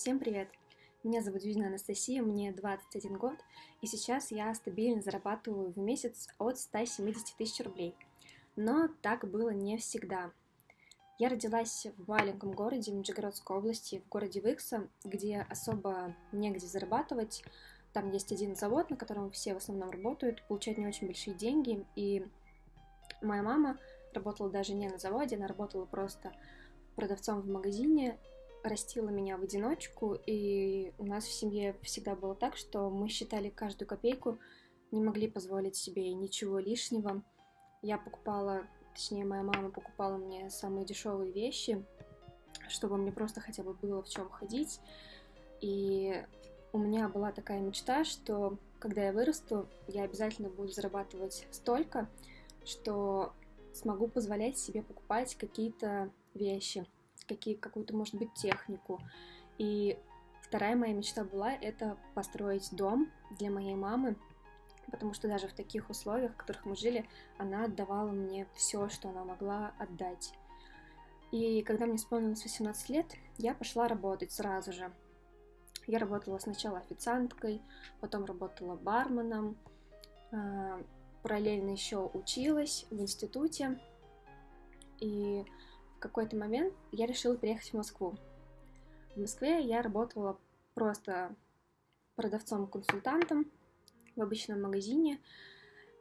Всем привет! Меня зовут Юзина Анастасия, мне 21 год, и сейчас я стабильно зарабатываю в месяц от 170 тысяч рублей. Но так было не всегда. Я родилась в маленьком городе Нижегородской области, в городе Выкса, где особо негде зарабатывать. Там есть один завод, на котором все в основном работают, получают не очень большие деньги, и моя мама работала даже не на заводе, она работала просто продавцом в магазине, растила меня в одиночку, и у нас в семье всегда было так, что мы считали каждую копейку, не могли позволить себе ничего лишнего. Я покупала, точнее, моя мама покупала мне самые дешевые вещи, чтобы мне просто хотя бы было в чем ходить. И у меня была такая мечта, что когда я вырасту, я обязательно буду зарабатывать столько, что смогу позволять себе покупать какие-то вещи какие, какую-то, может быть, технику. И вторая моя мечта была это построить дом для моей мамы, потому что даже в таких условиях, в которых мы жили, она отдавала мне все, что она могла отдать. И когда мне исполнилось 18 лет, я пошла работать сразу же. Я работала сначала официанткой, потом работала барменом, а, параллельно еще училась в институте. И в какой-то момент я решила переехать в Москву. В Москве я работала просто продавцом-консультантом в обычном магазине,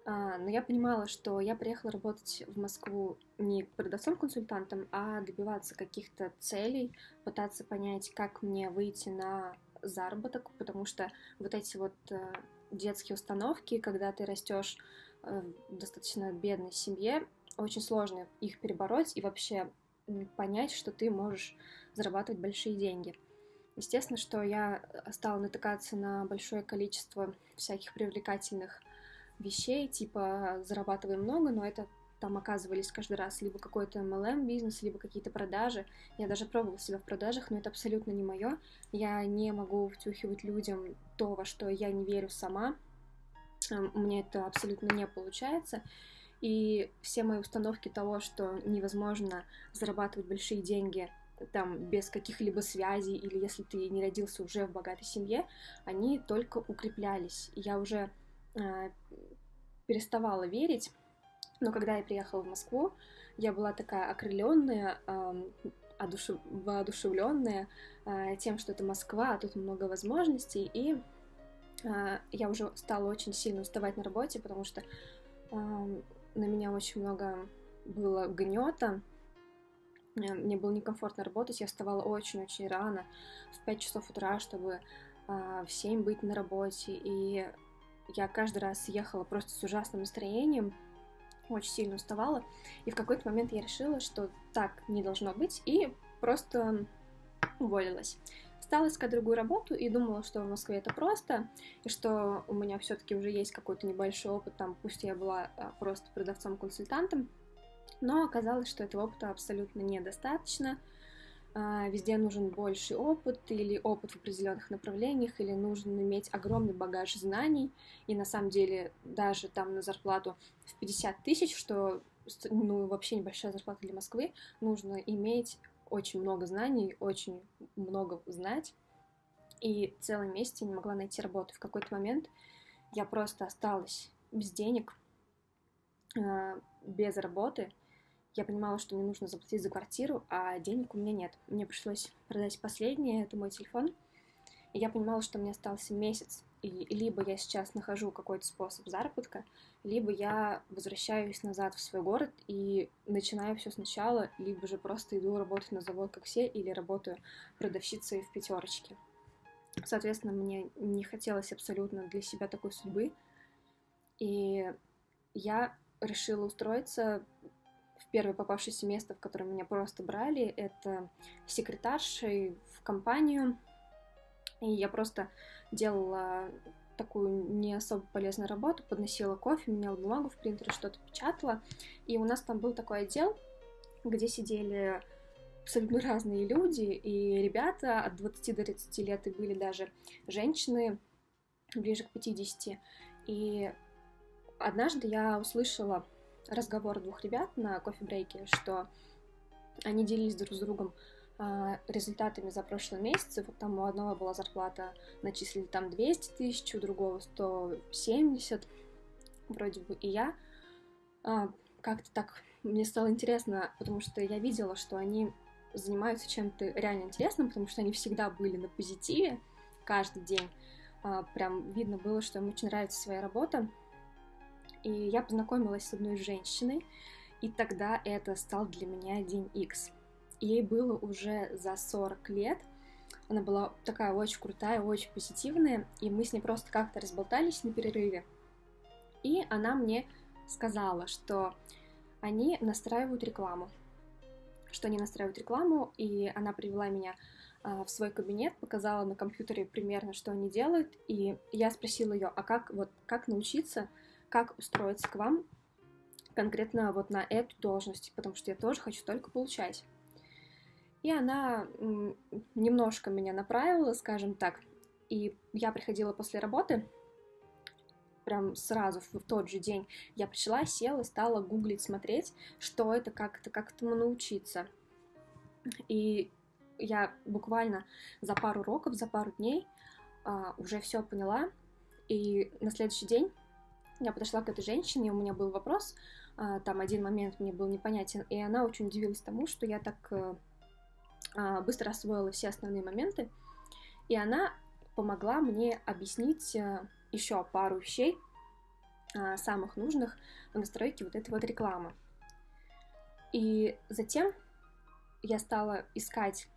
а, но я понимала, что я приехала работать в Москву не продавцом-консультантом, а добиваться каких-то целей, пытаться понять, как мне выйти на заработок, потому что вот эти вот э, детские установки, когда ты растешь э, в достаточно бедной семье, очень сложно их перебороть, и вообще понять, что ты можешь зарабатывать большие деньги. Естественно, что я э, стала натыкаться на большое количество всяких привлекательных вещей, типа зарабатывай много, но это там оказывались каждый раз либо какой-то MLM бизнес, либо какие-то продажи. Я даже пробовала себя в продажах, но это абсолютно не мое. Я не могу втюхивать людям то, во что я не верю сама. У меня это абсолютно не получается. И все мои установки того, что невозможно зарабатывать большие деньги там без каких-либо связей или если ты не родился уже в богатой семье, они только укреплялись. Я уже э, переставала верить, но когда я приехала в Москву, я была такая окрыленная, э, одушев... воодушевленная э, тем, что это Москва, а тут много возможностей, и э, я уже стала очень сильно уставать на работе, потому что на меня очень много было гнета. Мне было некомфортно работать, я вставала очень-очень рано, в 5 часов утра, чтобы а, в 7 быть на работе. И я каждый раз ехала просто с ужасным настроением, очень сильно уставала. И в какой-то момент я решила, что так не должно быть, и просто уволилась стала искать другую работу и думала, что в Москве это просто, и что у меня все-таки уже есть какой-то небольшой опыт, там, пусть я была а, просто продавцом-консультантом, но оказалось, что этого опыта абсолютно недостаточно. А, везде нужен больший опыт или опыт в определенных направлениях, или нужно иметь огромный багаж знаний, и на самом деле даже там на зарплату в 50 тысяч, что ну, вообще небольшая зарплата для Москвы, нужно иметь очень много знаний, очень много знать, и целый месяц я не могла найти работу. В какой-то момент я просто осталась без денег, а, без работы. Я понимала, что мне нужно заплатить за квартиру, а денег у меня нет. Мне пришлось продать последнее, это мой телефон. И я понимала, что мне остался месяц и либо я сейчас нахожу какой-то способ заработка, либо я возвращаюсь назад в свой город и начинаю все сначала, либо же просто иду работать на завод, как все, или работаю продавщицей в пятерочке. Соответственно, мне не хотелось абсолютно для себя такой судьбы, и я решила устроиться в первое попавшееся место, в которое меня просто брали, это секретаршей в компанию, и я просто делала такую не особо полезную работу, подносила кофе, меняла бумагу в принтере, что-то печатала. И у нас там был такой отдел, где сидели абсолютно разные люди, и ребята от 20 до 30 лет, и были даже женщины ближе к 50. И однажды я услышала разговор двух ребят на кофе-брейке, что они делились друг с другом результатами за прошлый месяц. Вот там у одного была зарплата, начислили там 200 тысяч, у другого 170 вроде бы. И я а, как-то так, мне стало интересно, потому что я видела, что они занимаются чем-то реально интересным, потому что они всегда были на позитиве каждый день. А, прям видно было, что им очень нравится своя работа. И я познакомилась с одной женщиной, и тогда это стал для меня день X. Ей было уже за 40 лет. Она была такая очень крутая, очень позитивная, и мы с ней просто как-то разболтались на перерыве. И она мне сказала, что они настраивают рекламу. Что они настраивают рекламу, и она привела меня а, в свой кабинет, показала на компьютере примерно, что они делают, и я спросила ее, а как вот как научиться, как устроиться к вам конкретно вот на эту должность, потому что я тоже хочу только получать. И она немножко меня направила, скажем так, и я приходила после работы, прям сразу в тот же день я пришла, села, стала гуглить, смотреть, что это, как это, как этому научиться. И я буквально за пару уроков, за пару дней а, уже все поняла. И на следующий день я подошла к этой женщине, у меня был вопрос, а, там один момент мне был непонятен, и она очень удивилась тому, что я так э, быстро освоила все основные моменты, и она помогла мне объяснить э, еще пару вещей, а, самых нужных в настройке вот этой вот рекламы. И затем я стала искать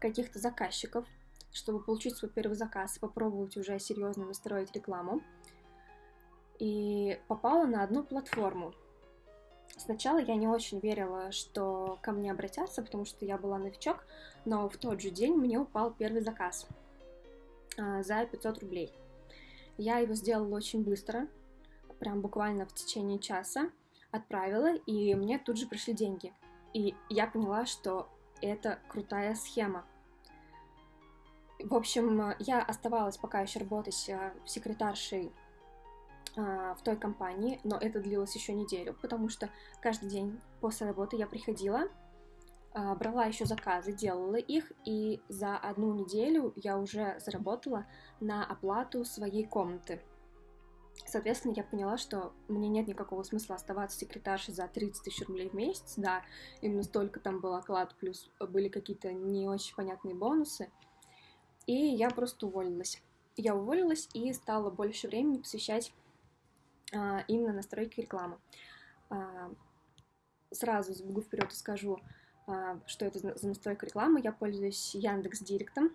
каких-то заказчиков, чтобы получить свой первый заказ и попробовать уже серьезно настроить рекламу и попала на одну платформу. Сначала я не очень верила, что ко мне обратятся, потому что я была новичок, но в тот же день мне упал первый заказ а, за 500 рублей. Я его сделала очень быстро, прям буквально в течение часа отправила, и мне тут же пришли деньги. И я поняла, что это крутая схема. В общем, я оставалась пока еще работать а, секретаршей в той компании, но это длилось еще неделю, потому что каждый день после работы я приходила, а, брала еще заказы, делала их, и за одну неделю я уже заработала на оплату своей комнаты. Соответственно, я поняла, что мне нет никакого смысла оставаться секретаршей за 30 тысяч рублей в месяц, да, именно столько там был оклад, плюс были какие-то не очень понятные бонусы, и я просто уволилась. Я уволилась и стала больше времени посвящать а, именно настройки рекламы. А, сразу забегу вперед и скажу, а, что это за настройка рекламы. Я пользуюсь Яндекс Директом.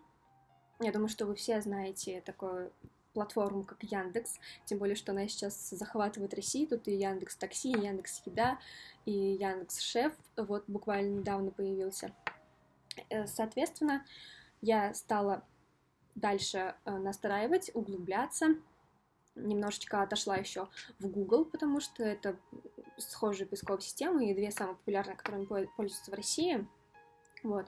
Я думаю, что вы все знаете такую платформу, как Яндекс, тем более, что она сейчас захватывает Россию, тут и Яндекс Такси, и Яндекс Еда, и Яндекс Шеф, вот буквально недавно появился. Э, соответственно, я стала дальше э, настраивать, углубляться, немножечко отошла еще в Google, потому что это схожие поисковые системы и две самые популярные, которыми пользуются в России. Вот.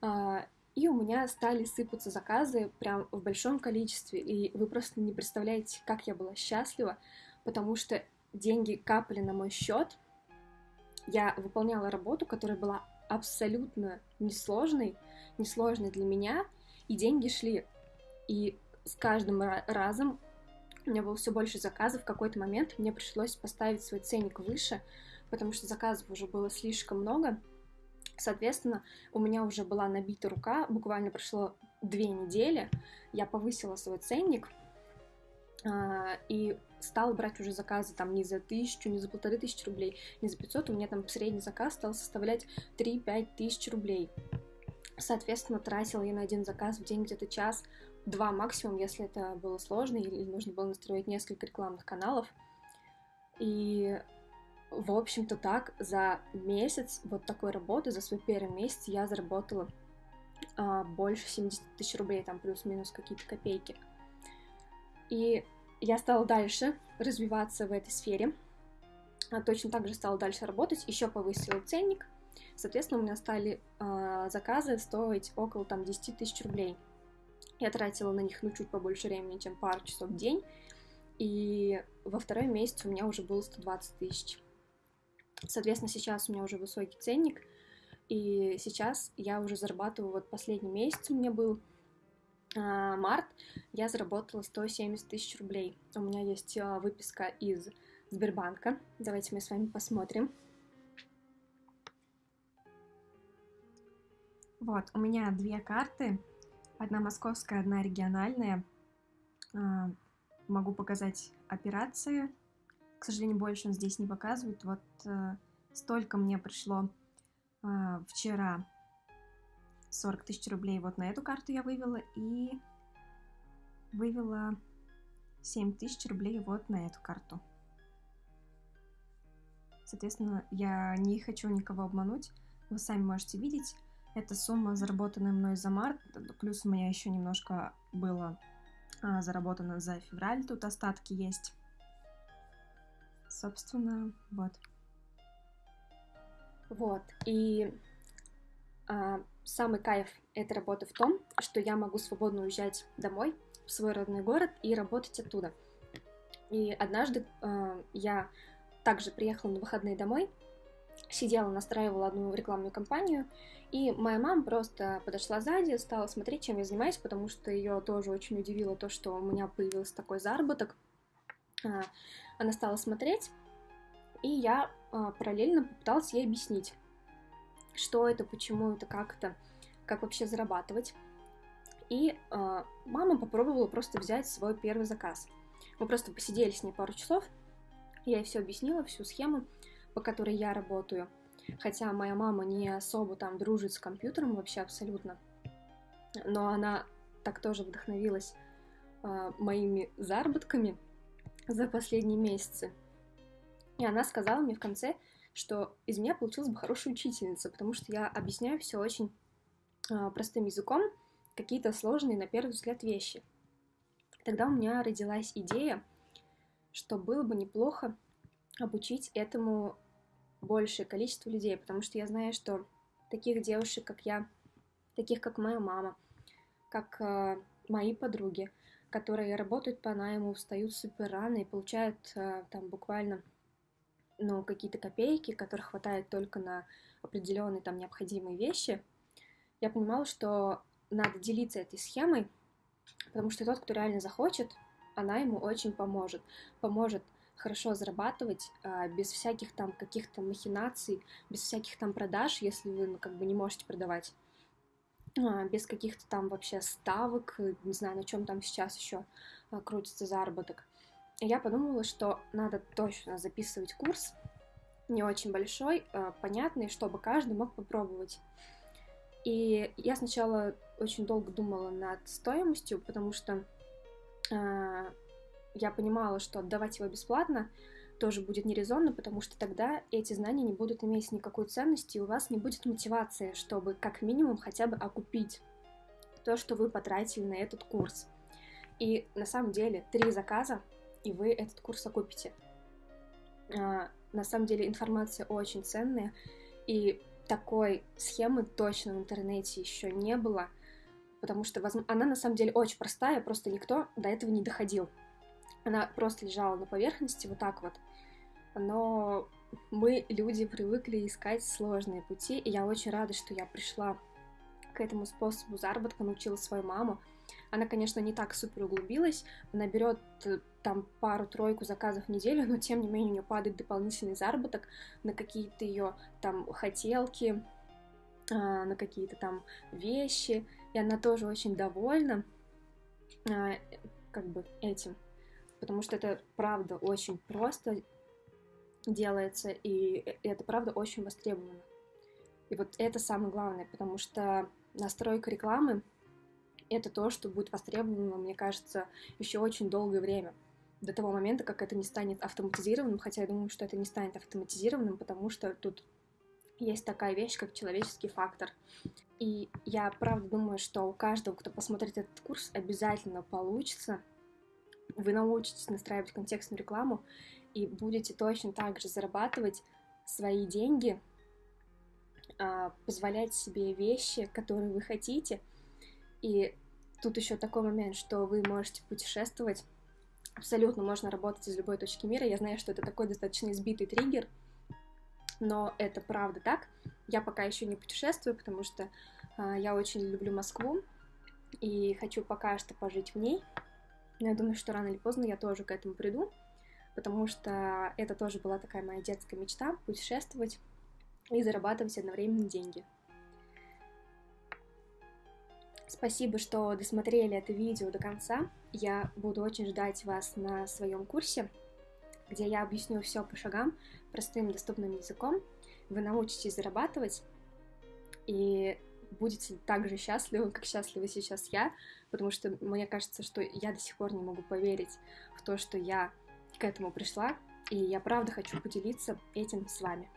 А, и у меня стали сыпаться заказы прям в большом количестве, и вы просто не представляете, как я была счастлива, потому что деньги капали на мой счет, я выполняла работу, которая была абсолютно несложной, несложной для меня, и деньги шли. И с каждым разом у меня было все больше заказов. В какой-то момент мне пришлось поставить свой ценник выше, потому что заказов уже было слишком много. Соответственно, у меня уже была набита рука, буквально прошло две недели, я повысила свой ценник а, и стала брать уже заказы там не за тысячу, не за полторы тысячи рублей, не за 500, у меня там средний заказ стал составлять 3-5 тысяч рублей. Соответственно, тратила я на один заказ в день где-то час, два максимум, если это было сложно или нужно было настроить несколько рекламных каналов. И, в общем-то, так за месяц вот такой работы, за свой первый месяц я заработала а, больше 70 тысяч рублей, там плюс-минус какие-то копейки. И я стала дальше развиваться в этой сфере. А, точно так же стала дальше работать, еще повысила ценник. Соответственно, у меня стали а, заказы стоить около там 10 тысяч рублей. Я тратила на них, ну, чуть побольше времени, чем пару часов в день. И во второй месяц у меня уже было 120 тысяч. Соответственно, сейчас у меня уже высокий ценник. И сейчас я уже зарабатываю, вот последний месяц у меня был а, март, я заработала 170 тысяч рублей. У меня есть а, выписка из Сбербанка. Давайте мы с вами посмотрим. Вот, у меня две карты. Одна московская, одна региональная. А, могу показать операции. К сожалению, больше он здесь не показывает. Вот а, столько мне пришло а, вчера 40 тысяч рублей вот на эту карту я вывела и вывела 7 тысяч рублей вот на эту карту. Соответственно, я не хочу никого обмануть. Вы сами можете видеть. Это сумма, заработанная мной за март. Плюс у меня еще немножко было а, заработано за февраль. Тут остатки есть. Собственно, вот. Вот. И а, самый кайф этой работы в том, что я могу свободно уезжать домой, в свой родной город и работать оттуда. И однажды э, я также приехала на выходные домой, сидела, настраивала одну рекламную кампанию, и моя мама просто подошла сзади, стала смотреть, чем я занимаюсь, потому что ее тоже очень удивило то, что у меня появился такой заработок. Э, она стала смотреть, и я э, параллельно попыталась ей объяснить, что это, почему это, как это, как вообще зарабатывать. И э, мама попробовала просто взять свой первый заказ. Мы просто посидели с ней пару часов, я ей все объяснила, всю схему, по которой я работаю. Хотя моя мама не особо там дружит с компьютером вообще абсолютно. Но она так тоже вдохновилась э, моими заработками за последние месяцы. И она сказала мне в конце, что из меня получилась бы хорошая учительница, потому что я объясняю все очень э, простым языком, какие-то сложные на первый взгляд вещи. Тогда у меня родилась идея, что было бы неплохо обучить этому большее количество людей, потому что я знаю, что таких девушек, как я, таких как моя мама, как э, мои подруги, которые работают по найму, встают супер рано и получают э, там буквально ну, какие-то копейки, которых хватает только на определенные там необходимые вещи, я понимала, что надо делиться этой схемой, потому что тот, кто реально захочет, она ему очень поможет. Поможет хорошо зарабатывать а, без всяких там каких-то махинаций, без всяких там продаж, если вы ну, как бы не можете продавать, а, без каких-то там вообще ставок, не знаю, на чем там сейчас еще а, крутится заработок я подумала, что надо точно записывать курс, не очень большой, понятный, чтобы каждый мог попробовать. И я сначала очень долго думала над стоимостью, потому что я понимала, что отдавать его бесплатно тоже будет нерезонно, потому что тогда эти знания не будут иметь никакой ценности, и у вас не будет мотивации, чтобы как минимум хотя бы окупить то, что вы потратили на этот курс. И на самом деле три заказа и вы этот курс окупите. А, на самом деле информация очень ценная, и такой схемы точно в интернете еще не было, потому что она на самом деле очень простая, просто никто до этого не доходил. Она просто лежала на поверхности вот так вот. Но мы, люди, привыкли искать сложные пути, и я очень рада, что я пришла к этому способу заработка, научила свою маму, она, конечно, не так супер углубилась, она берет э, там пару-тройку заказов в неделю, но тем не менее у нее падает дополнительный заработок на какие-то ее там хотелки, а, на какие-то там вещи, и она тоже очень довольна а, как бы этим, потому что это правда очень просто делается, и э, это правда очень востребовано. И вот это самое главное, потому что настройка рекламы это то, что будет востребовано, мне кажется, еще очень долгое время. До того момента, как это не станет автоматизированным, хотя я думаю, что это не станет автоматизированным, потому что тут есть такая вещь, как человеческий фактор. И я правда думаю, что у каждого, кто посмотрит этот курс, обязательно получится. Вы научитесь настраивать контекстную рекламу и будете точно так же зарабатывать свои деньги, а, позволять себе вещи, которые вы хотите — и тут еще такой момент, что вы можете путешествовать. Абсолютно можно работать из любой точки мира. Я знаю, что это такой достаточно избитый триггер, но это правда так. Я пока еще не путешествую, потому что э, я очень люблю Москву и хочу пока что пожить в ней. Но я думаю, что рано или поздно я тоже к этому приду, потому что это тоже была такая моя детская мечта — путешествовать и зарабатывать одновременно деньги. Спасибо, что досмотрели это видео до конца. Я буду очень ждать вас на своем курсе, где я объясню все по шагам, простым доступным языком. Вы научитесь зарабатывать и будете так же счастливы, как счастлива сейчас я, потому что мне кажется, что я до сих пор не могу поверить в то, что я к этому пришла, и я правда хочу поделиться этим с вами.